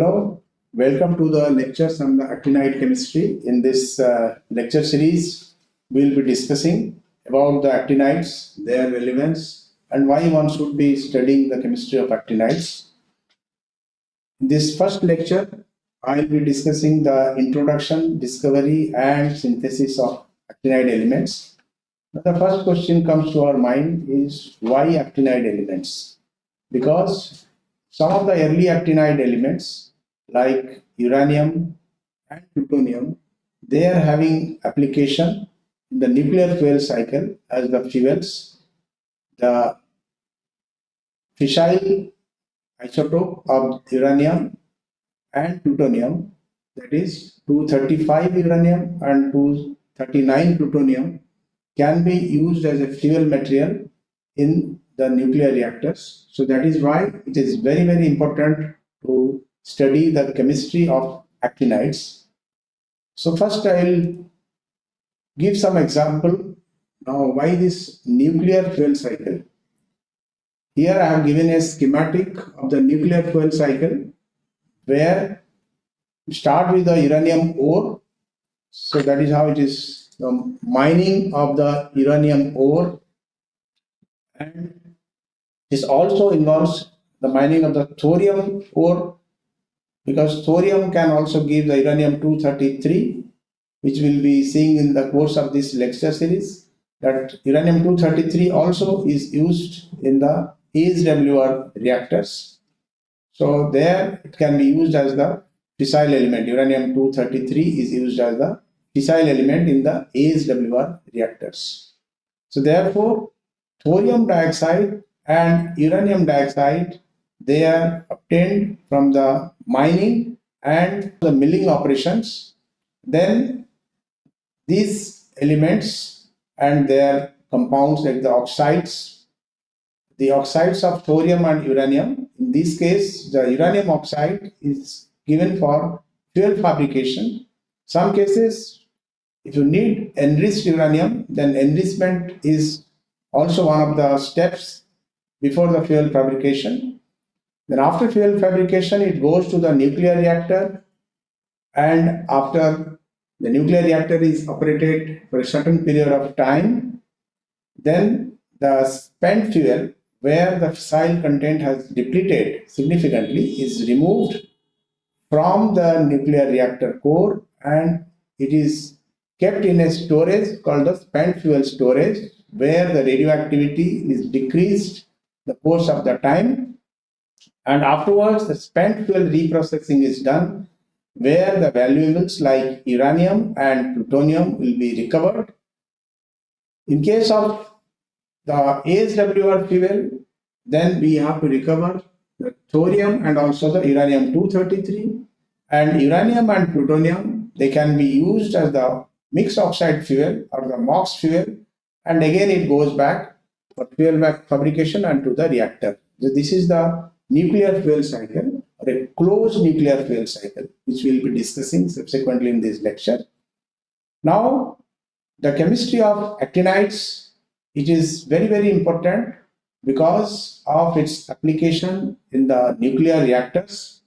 Hello, welcome to the lectures on the actinide chemistry. In this uh, lecture series, we'll be discussing about the actinides, their relevance, and why one should be studying the chemistry of actinides. In this first lecture, I'll be discussing the introduction, discovery, and synthesis of actinide elements. The first question comes to our mind is why actinide elements? Because some of the early actinide elements like uranium and plutonium, they are having application in the nuclear fuel cycle as the fuels. The fissile isotope of uranium and plutonium, that is 235 uranium and 239 plutonium, can be used as a fuel material in the nuclear reactors. So that is why it is very, very important to study the chemistry of actinides. So first I will give some example now why this nuclear fuel cycle. Here I have given a schematic of the nuclear fuel cycle where start with the uranium ore. So that is how it is the mining of the uranium ore and this also involves the mining of the thorium ore because thorium can also give the uranium 233 which we'll be seeing in the course of this lecture series that uranium 233 also is used in the AHWR reactors. So there it can be used as the fissile element. Uranium 233 is used as the fissile element in the AHWR reactors. So therefore, thorium dioxide and uranium dioxide, they are obtained from the mining and the milling operations. Then these elements and their compounds like the oxides, the oxides of thorium and uranium, in this case, the uranium oxide is given for fuel fabrication. Some cases, if you need enriched uranium, then enrichment is also one of the steps before the fuel fabrication. Then after fuel fabrication, it goes to the nuclear reactor. And after the nuclear reactor is operated for a certain period of time, then the spent fuel where the fissile content has depleted significantly is removed from the nuclear reactor core and it is kept in a storage called the spent fuel storage where the radioactivity is decreased the course of the time and afterwards the spent fuel reprocessing is done where the valuables like uranium and plutonium will be recovered. In case of the AHWR fuel, then we have to recover the thorium and also the uranium-233 and uranium and plutonium, they can be used as the mixed oxide fuel or the MOX fuel and again it goes back for fuel fabrication and to the reactor. So this is the nuclear fuel cycle or a closed nuclear fuel cycle, which we'll be discussing subsequently in this lecture. Now, the chemistry of actinides, it is very, very important because of its application in the nuclear reactors.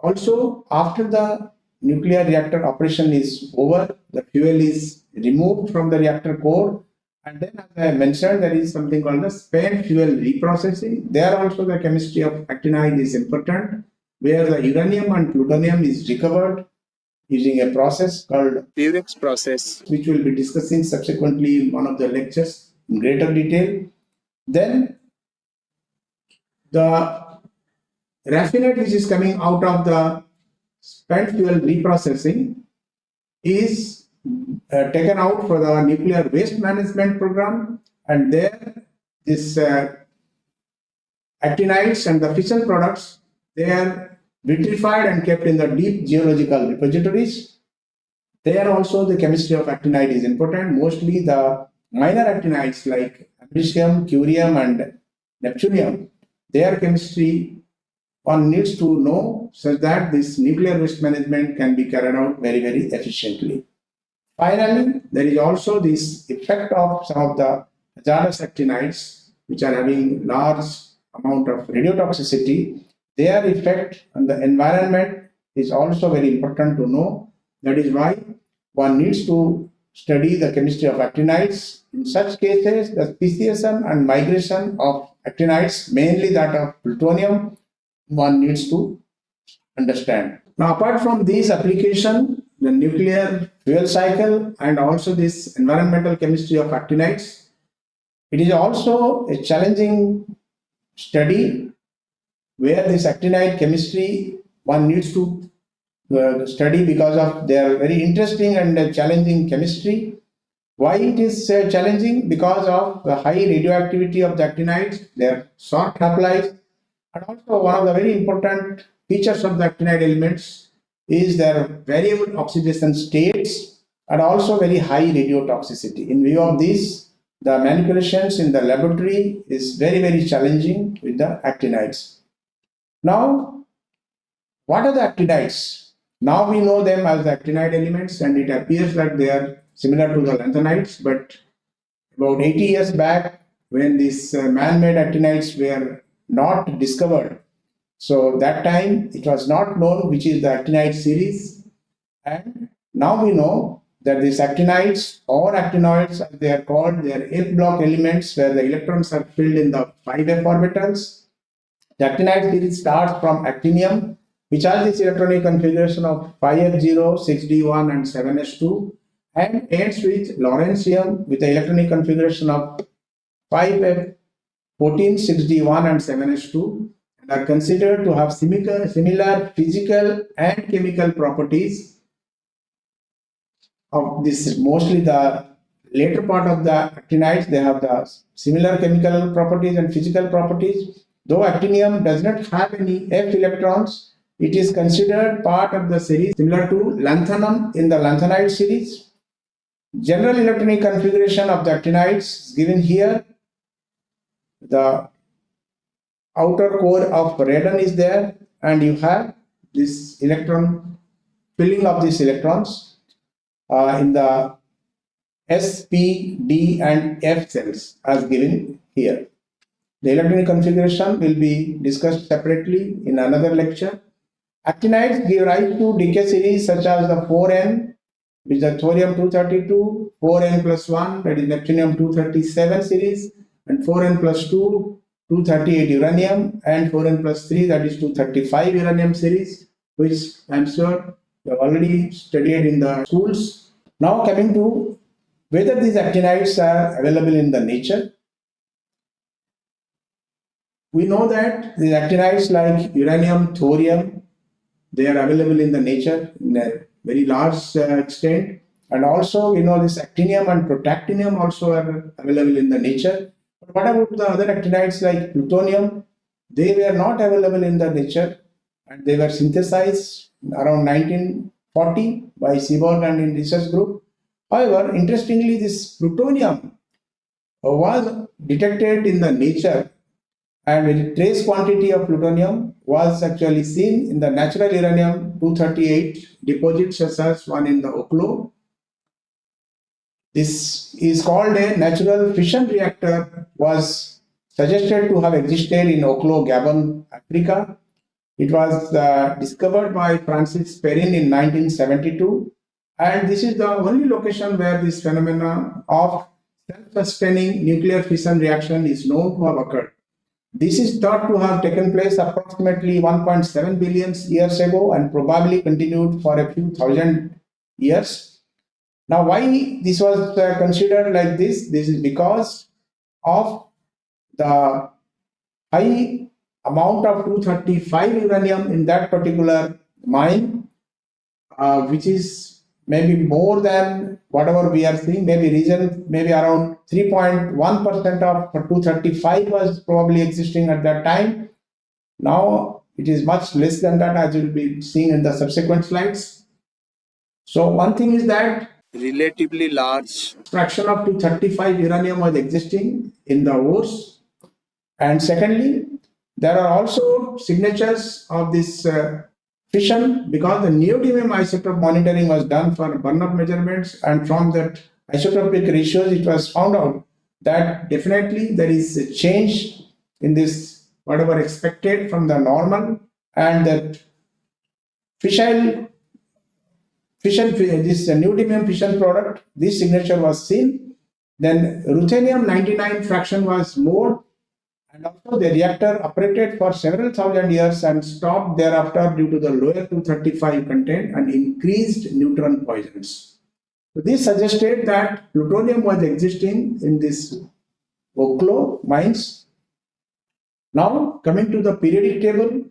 Also, after the nuclear reactor operation is over, the fuel is removed from the reactor core and then as I mentioned, there is something called the spent fuel reprocessing. There also the chemistry of actinide is important, where the uranium and plutonium is recovered using a process called Purex process, which we'll be discussing subsequently in one of the lectures in greater detail. Then the raffinate which is coming out of the spent fuel reprocessing is uh, taken out for the nuclear waste management program. And there this uh, actinides and the fission products they are vitrified and kept in the deep geological repositories. There also the chemistry of actinide is important. Mostly the minor actinides like americium curium and neptunium their chemistry one needs to know such that this nuclear waste management can be carried out very very efficiently Finally, there is also this effect of some of the hazardous actinides, which are having large amount of radiotoxicity. their effect on the environment is also very important to know. That is why one needs to study the chemistry of actinides. In such cases, the speciation and migration of actinides, mainly that of plutonium, one needs to understand. Now, apart from these application, the nuclear fuel cycle and also this environmental chemistry of actinides, it is also a challenging study where this actinide chemistry one needs to uh, study because of their very interesting and uh, challenging chemistry. Why it is uh, challenging? Because of the high radioactivity of the actinides, their short half-life, and also one of the very important features of the actinide elements is their variable oxidation states and also very high radiotoxicity. In view of this, the manipulations in the laboratory is very, very challenging with the actinides. Now, what are the actinides? Now we know them as the actinide elements and it appears that they are similar to the lanthanides, but about 80 years back when these uh, man-made actinides were not discovered, so that time it was not known which is the actinide series and now we know that these actinides or actinoids as they are called, they are F block elements where the electrons are filled in the 5f orbitals. The actinide series starts from actinium which has this electronic configuration of 5f0, 6d1 and 7s2 and ends with lawrencium with the electronic configuration of 5f14, 6d1 and 7s2 and are considered to have similar, similar physical and chemical properties of this mostly the later part of the actinides they have the similar chemical properties and physical properties though actinium does not have any f electrons it is considered part of the series similar to lanthanum in the lanthanide series. General electronic configuration of the actinides is given here. The outer core of radon is there and you have this electron filling of these electrons uh, in the S, P, D and F cells as given here. The electronic configuration will be discussed separately in another lecture. Actinides give rise to decay series such as the 4N, which is the thorium 232, 4N plus 1, that is neptunium 237 series, and 4N plus 2, 238 uranium, and 4N plus 3, that is 235 uranium series, which I'm sure you have already studied in the schools. Now coming to whether these actinides are available in the nature. We know that these actinides like uranium, thorium, they are available in the nature in a very large uh, extent. And also, you know, this actinium and protactinium also are available in the nature. But what about the other actinides like plutonium? They were not available in the nature and they were synthesized around 1940 by Seaborg and in research group. However, interestingly, this plutonium uh, was detected in the nature and a trace quantity of plutonium was actually seen in the natural uranium 238 deposits such as one in the Oklo. This is called a natural fission reactor was suggested to have existed in Oklo, Gabon, Africa. It was uh, discovered by Francis Perrin in 1972 and this is the only location where this phenomenon of self-sustaining nuclear fission reaction is known to have occurred. This is thought to have taken place approximately 1.7 billion years ago and probably continued for a few thousand years. Now, why this was uh, considered like this? This is because of the high amount of 235 uranium in that particular mine, uh, which is maybe more than whatever we are seeing, maybe region, maybe around 3.1% of 235 was probably existing at that time. Now it is much less than that as you will be seeing in the subsequent slides. So one thing is that relatively large. Fraction of 235 uranium was existing in the ores. And secondly, there are also signatures of this uh, fission because the neodymium isotope monitoring was done for burn-up measurements. And from that isotopic ratios it was found out that definitely there is a change in this whatever expected from the normal. And that fission fission this uh, neodymium fission product this signature was seen then ruthenium 99 fraction was more and also the reactor operated for several thousand years and stopped thereafter due to the lower 235 content and increased neutron poisons. So this suggested that plutonium was existing in this Oklo mines. Now coming to the periodic table,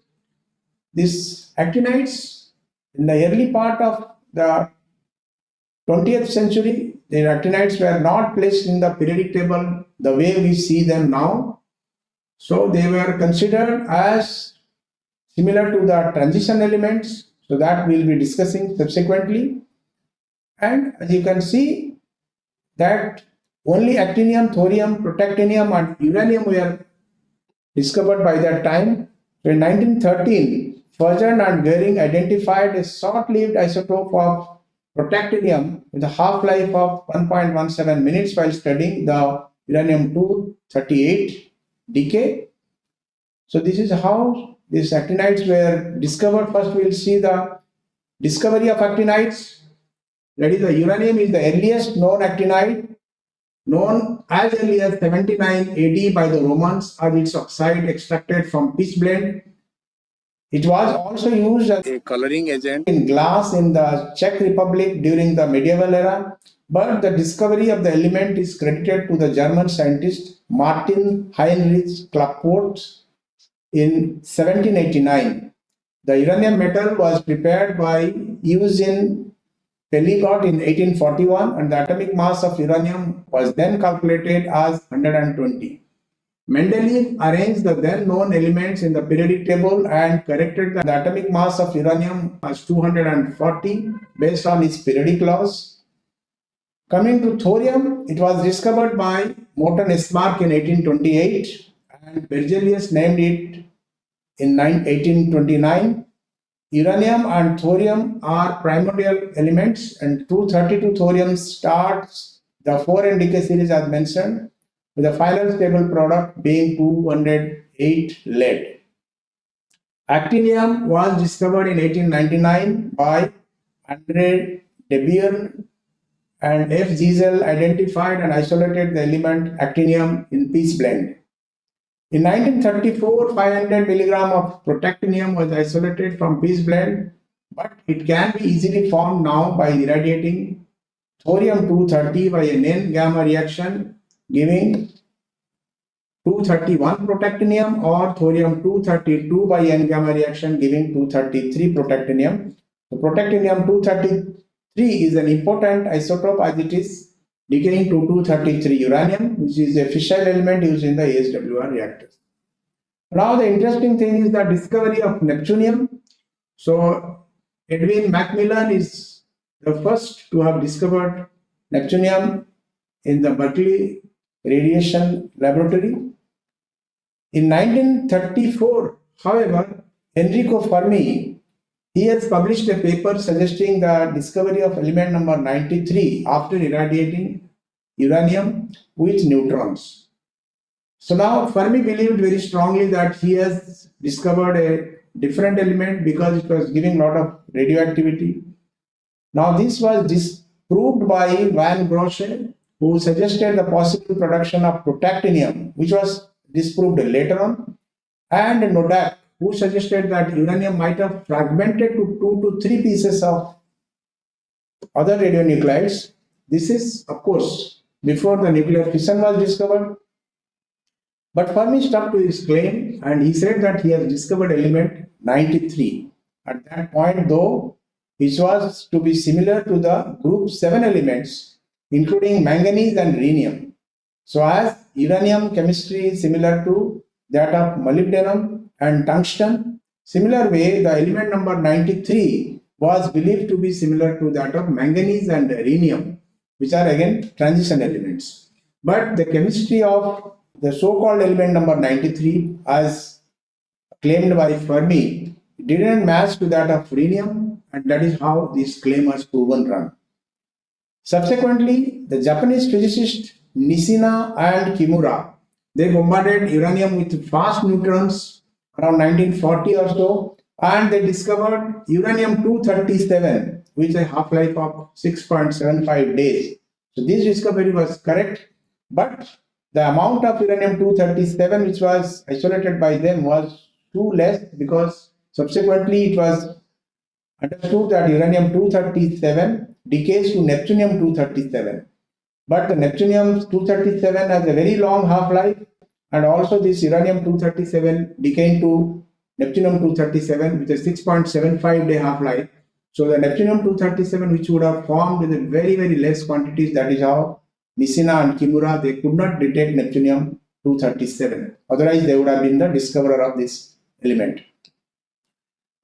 these actinides in the early part of the 20th century, the actinides were not placed in the periodic table the way we see them now so they were considered as similar to the transition elements. So that we'll be discussing subsequently. And as you can see that only actinium, thorium, protactinium and uranium were discovered by that time. So in 1913, Fajans and Göhring identified a short-lived isotope of protactinium with a half-life of 1.17 minutes while studying the uranium-238 decay. So this is how these actinides were discovered. First we'll see the discovery of actinides. That is the uranium is the earliest known actinide known as early as 79 AD by the Romans as its oxide extracted from pitchblende. It was also used as a coloring agent in glass in the Czech Republic during the medieval era but the discovery of the element is credited to the German scientist Martin Heinrich Klaproth in 1789. The uranium metal was prepared by Eugen Peligot in 1841 and the atomic mass of uranium was then calculated as 120. Mendeleev arranged the then known elements in the periodic table and corrected the atomic mass of uranium as 240 based on its periodic laws. Coming to thorium, it was discovered by Morten Esmark in 1828 and Berzelius named it in 1829. Uranium and thorium are primordial elements and 232 thorium starts the 4 series as mentioned with the final stable product being 208 lead. Actinium was discovered in 1899 by Andre Debierne and F. Giesel identified and isolated the element actinium in pitchblende. In 1934, 500 milligram of protactinium was isolated from pitchblende, but it can be easily formed now by irradiating thorium-230 by an N-gamma reaction giving 231 protactinium or thorium-232 by N-gamma reaction giving 233 protactinium. So protactinium 233 is an important isotope as it is decaying to 233 uranium, which is a fissile element used in the AHWR reactors. Now the interesting thing is the discovery of neptunium. So Edwin McMillan is the first to have discovered neptunium in the Berkeley Radiation Laboratory. In 1934, however, Enrico Fermi he has published a paper suggesting the discovery of element number 93 after irradiating uranium with neutrons. So now Fermi believed very strongly that he has discovered a different element because it was giving a lot of radioactivity. Now this was disproved by von Grosse who suggested the possible production of protactinium which was disproved later on and Noddack who suggested that uranium might have fragmented to two to three pieces of other radionuclides. This is, of course, before the nuclear fission was discovered. But Fermi stuck to his claim and he said that he has discovered element 93. At that point, though, which was to be similar to the group 7 elements, including manganese and rhenium. So as uranium chemistry is similar to that of molybdenum, and tungsten. Similar way, the element number 93 was believed to be similar to that of manganese and rhenium, which are again transition elements. But the chemistry of the so-called element number 93 as claimed by Fermi didn't match to that of rhenium and that is how this claim was proven wrong. Subsequently, the Japanese physicist Nishina and Kimura they bombarded uranium with fast neutrons around 1940 or so, and they discovered uranium-237, which a half-life of 6.75 days. So this discovery was correct, but the amount of uranium-237 which was isolated by them was too less because subsequently it was understood that uranium-237 decays to neptunium-237. But the neptunium-237 has a very long half-life and also this uranium-237 decaying to neptunium-237 with a 6.75 day half-life. So the neptunium-237 which would have formed with very very less quantities that is how Nishina and Kimura they could not detect neptunium-237. Otherwise they would have been the discoverer of this element.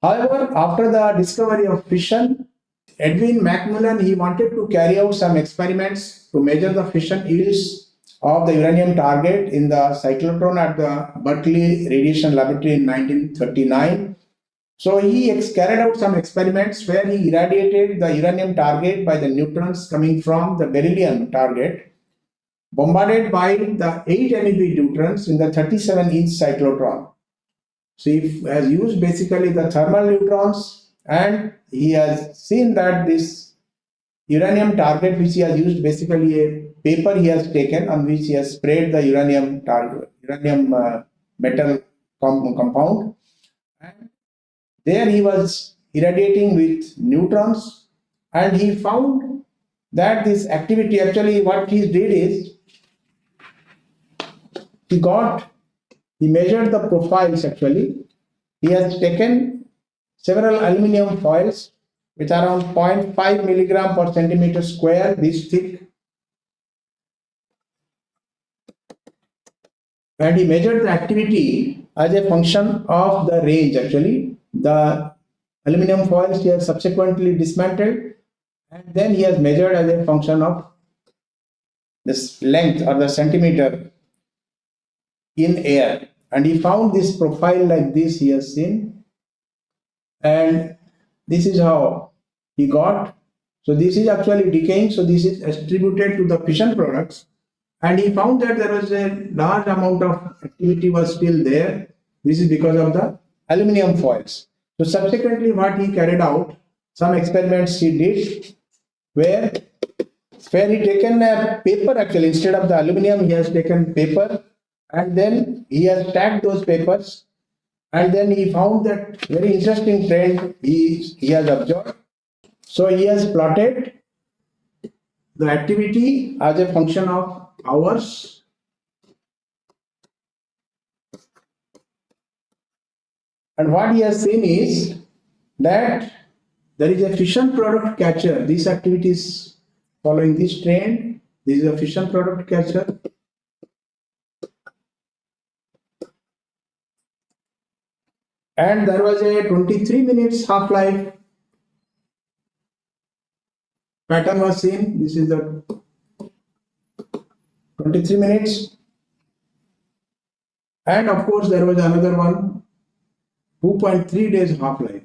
However, after the discovery of fission, Edwin McMillan he wanted to carry out some experiments to measure the fission yields of the uranium target in the cyclotron at the Berkeley Radiation Laboratory in 1939. So he carried out some experiments where he irradiated the uranium target by the neutrons coming from the beryllium target, bombarded by the 8 MeV neutrons in the 37 inch cyclotron. So he has used basically the thermal neutrons and he has seen that this uranium target which he has used basically a paper he has taken on which he has sprayed the uranium target, uranium uh, metal com compound. And there he was irradiating with neutrons and he found that this activity actually what he did is he got he measured the profiles actually. He has taken several aluminum foils with around 0.5 milligram per centimeter square. This thick. And he measured the activity as a function of the range actually. The aluminum foils he has subsequently dismantled and then he has measured as a function of this length or the centimeter in air. And he found this profile like this he has seen. And this is how he got. So this is actually decaying. So this is attributed to the fission products. And he found that there was a large amount of activity was still there. This is because of the aluminum foils. So subsequently what he carried out some experiments he did where where he taken a paper actually instead of the aluminum he has taken paper and then he has tagged those papers and then he found that very interesting trend he, he has observed. So he has plotted the activity as a function of hours and what he has seen is that there is a fission product catcher. This activity is following this trend. This is a fission product catcher and there was a 23 minutes half-life pattern was seen. This is the 23 minutes. And of course there was another one 2.3 days half-life.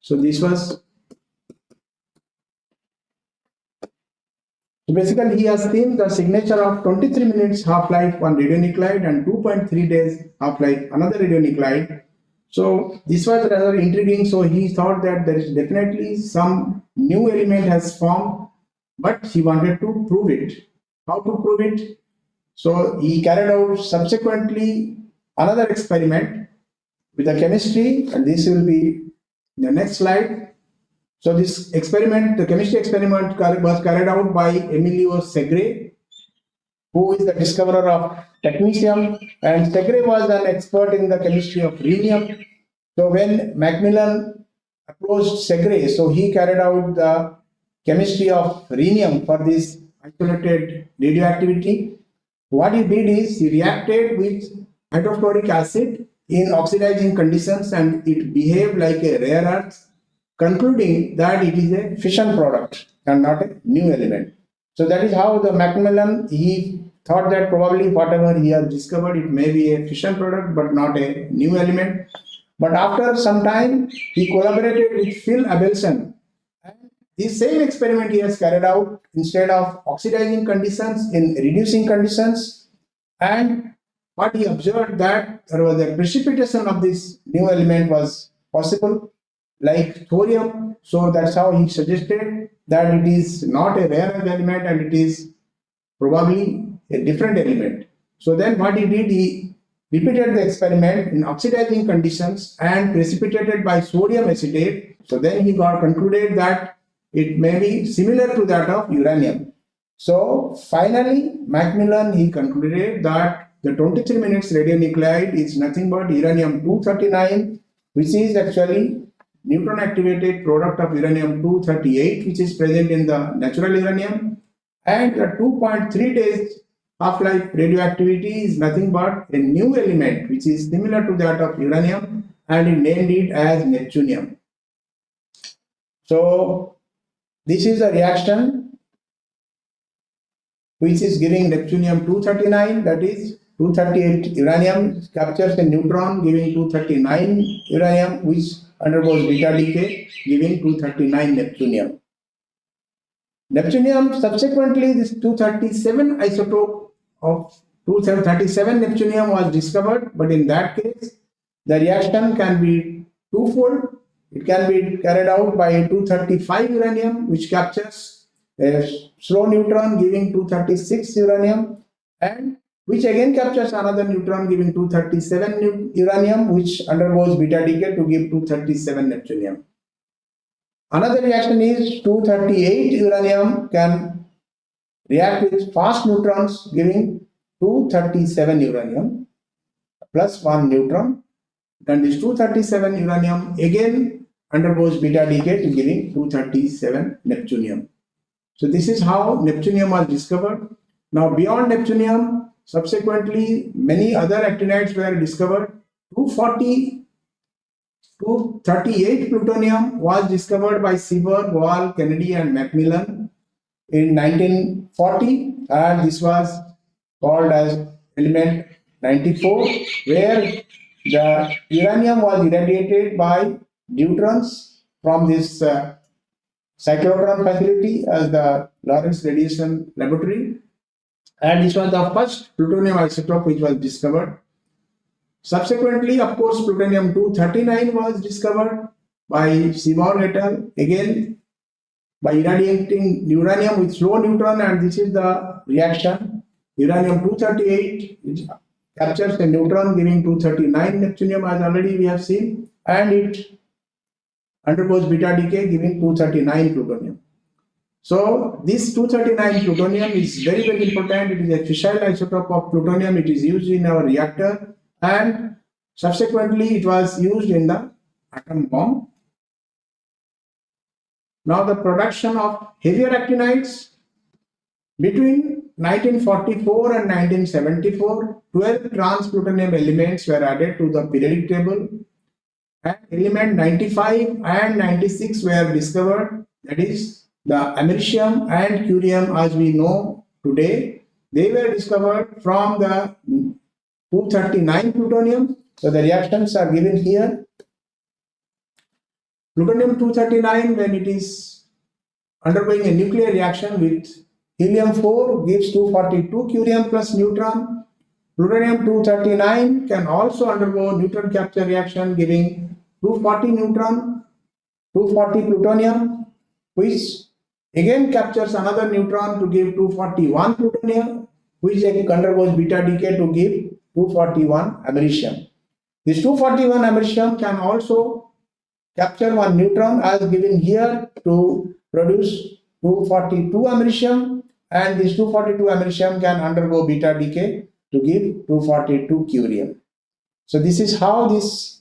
So this was So basically he has seen the signature of 23 minutes half-life on radionuclide and 2.3 days half-life another radionuclide. So this was rather intriguing. So he thought that there is definitely some new element has formed, but he wanted to prove it. How to prove it? So he carried out subsequently another experiment with the chemistry and this will be the next slide. So this experiment, the chemistry experiment was carried out by Emilio Segre, who is the discoverer of technetium, and Segre was an expert in the chemistry of rhenium. So when McMillan approached Segre, so he carried out the chemistry of rhenium for this isolated radioactivity. What he did is he reacted with hydrofluoric acid in oxidizing conditions and it behaved like a rare earth concluding that it is a fission product and not a new element. So that is how the McMillan, he thought that probably whatever he has discovered, it may be a fission product but not a new element. But after some time, he collaborated with Phil Abelson. And the same experiment he has carried out instead of oxidizing conditions in reducing conditions. And what he observed that there was a precipitation of this new element was possible, like thorium. So that's how he suggested that it is not a rare earth element and it is probably a different element. So then what he did, he repeated the experiment in oxidizing conditions and precipitated by sodium acetate. So then he got concluded that it may be similar to that of uranium. So finally, McMillan, he concluded that the 23 minutes radionuclide is nothing but uranium-239, which is actually neutron activated product of uranium-238, which is present in the natural uranium. And the 2.3 days half-life radioactivity is nothing but a new element, which is similar to that of uranium, and he named it as neptunium. So this is a reaction which is giving neptunium-239, that is 238 uranium captures a neutron giving 239 uranium which undergoes beta decay giving 239 neptunium. Neptunium subsequently this 237 isotope of 237 neptunium was discovered but in that case the reaction can be twofold. It can be carried out by 235 uranium which captures a slow neutron giving 236 uranium and which again captures another neutron giving 237 uranium which undergoes beta decay to give 237 neptunium. Another reaction is 238 uranium can react with fast neutrons giving 237 uranium plus 1 neutron and this 237 uranium again undergoes beta decay to giving 237 neptunium. So this is how neptunium was discovered. Now beyond neptunium Subsequently, many other actinides were discovered. 240 to 38 plutonium was discovered by Seaborg, Wahl, Kennedy and McMillan in 1940 and this was called as element 94 where the uranium was irradiated by neutrons from this uh, cyclotron facility as the Lawrence Radiation Laboratory and this was the first plutonium isotope which was discovered. Subsequently, of course, plutonium-239 was discovered by Seaborg et al. Again, by irradiating uranium with slow neutron and this is the reaction. Uranium-238 captures a neutron giving 239 neptunium as already we have seen and it undergoes beta decay giving 239 plutonium. So this 239 plutonium is very very important. It is a fissile isotope of plutonium. It is used in our reactor and subsequently it was used in the atom bomb. Now the production of heavier actinides between 1944 and 1974, 12 trans plutonium elements were added to the periodic table and element 95 and 96 were discovered that is the americium and curium as we know today, they were discovered from the 239 plutonium. So the reactions are given here. Plutonium-239 when it is undergoing a nuclear reaction with helium-4 gives 242 curium plus neutron. Plutonium-239 can also undergo neutron capture reaction giving 240 neutron, 240 plutonium which again captures another neutron to give 241 plutonium which undergoes beta decay to give 241 americium. This 241 americium can also capture one neutron as given here to produce 242 americium and this 242 americium can undergo beta decay to give 242 curium. So this is how this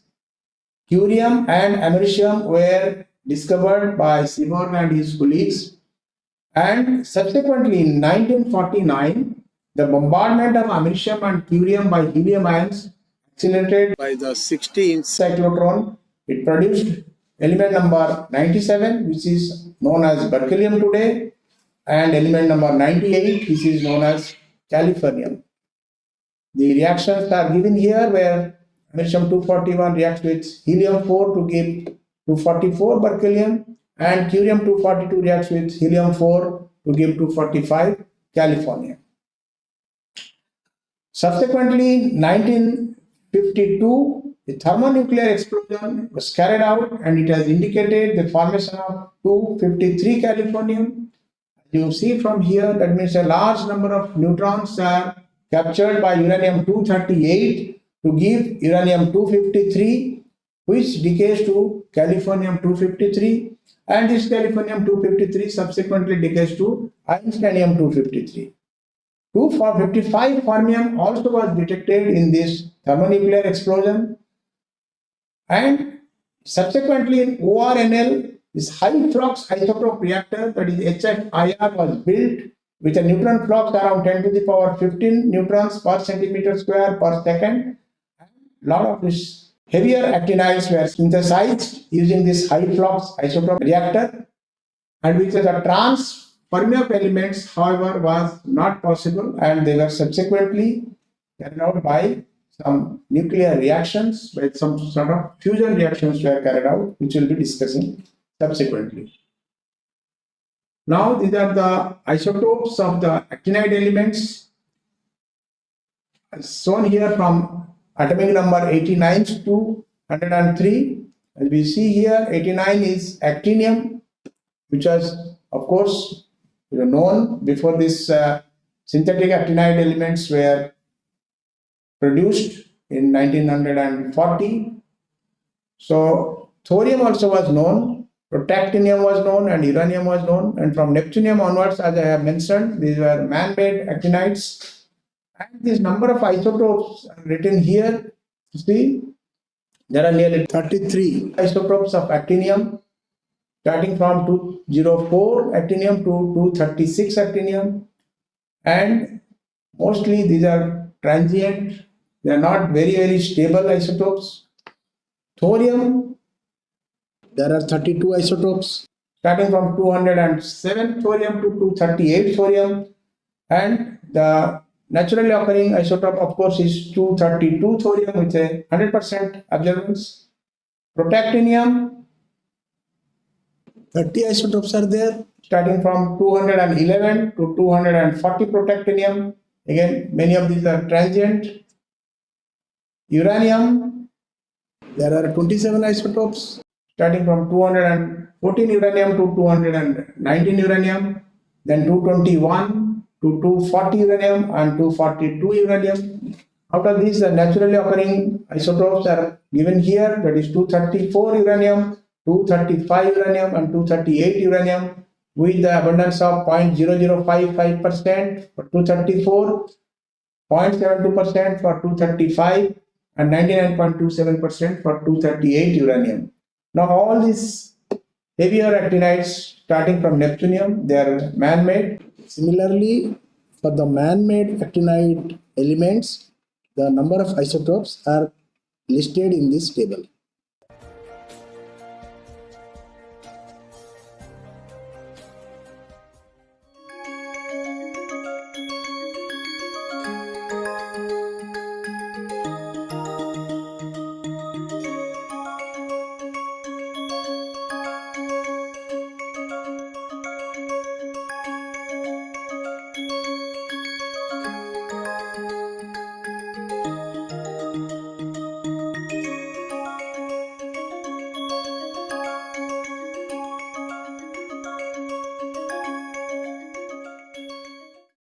curium and americium were discovered by Seaborg and his colleagues and subsequently in 1949, the bombardment of americium and curium by helium ions accelerated by the 16th cyclotron. It produced element number 97, which is known as berkelium today, and element number 98, which is known as californium. The reactions are given here where americium 241 reacts with helium 4 to give 244 berkelium and curium-242 reacts with helium-4 to give 245 californium. Subsequently, 1952, a thermonuclear explosion was carried out and it has indicated the formation of 253 californium. You see from here, that means a large number of neutrons are captured by uranium 238 to give uranium 253, which decays to californium 253, and this californium 253 subsequently decays to einsteinium 253. 255 fermium also was detected in this thermonuclear explosion and subsequently in ORNL this high flux isotope reactor that is HFIR was built with a neutron flux around 10 to the power 15 neutrons per centimeter square per second. A lot of these heavier actinides were synthesized using this high flux isotope reactor and which is a trans Fermium elements, however, was not possible and they were subsequently carried out by some nuclear reactions, by some sort of fusion reactions were carried out, which we'll be discussing subsequently. Now, these are the isotopes of the actinide elements as shown here from atomic number 89 to 103. As we see here, 89 is actinium, which was, of course, known before this uh, synthetic actinide elements were produced in 1940. So thorium also was known, protactinium was known and uranium was known and from neptunium onwards as I have mentioned these were man-made actinides and this number of isotopes written here see? There are nearly 33 isotopes of actinium starting from 204 actinium to 236 actinium. And mostly these are transient they are not very very stable isotopes. Thorium there are 32 isotopes. starting from 207 thorium to 238 thorium. And the naturally occurring isotope of course is 232 thorium with a 100% abundance protactinium 30 isotopes are there starting from 211 to 240 protactinium. Again, many of these are transient. Uranium, there are 27 isotopes starting from 214 uranium to 219 uranium, then 221 to 240 uranium and 242 uranium. Out of these, the naturally occurring isotopes are given here, that is 234 uranium, 235 uranium and 238 uranium with the abundance of 0.0055% for 234, 0.72% for 235 and 99.27% for 238 uranium. Now all these heavier actinides starting from neptunium, they are man-made. Similarly, for the man-made actinide elements, the number of isotopes are listed in this table.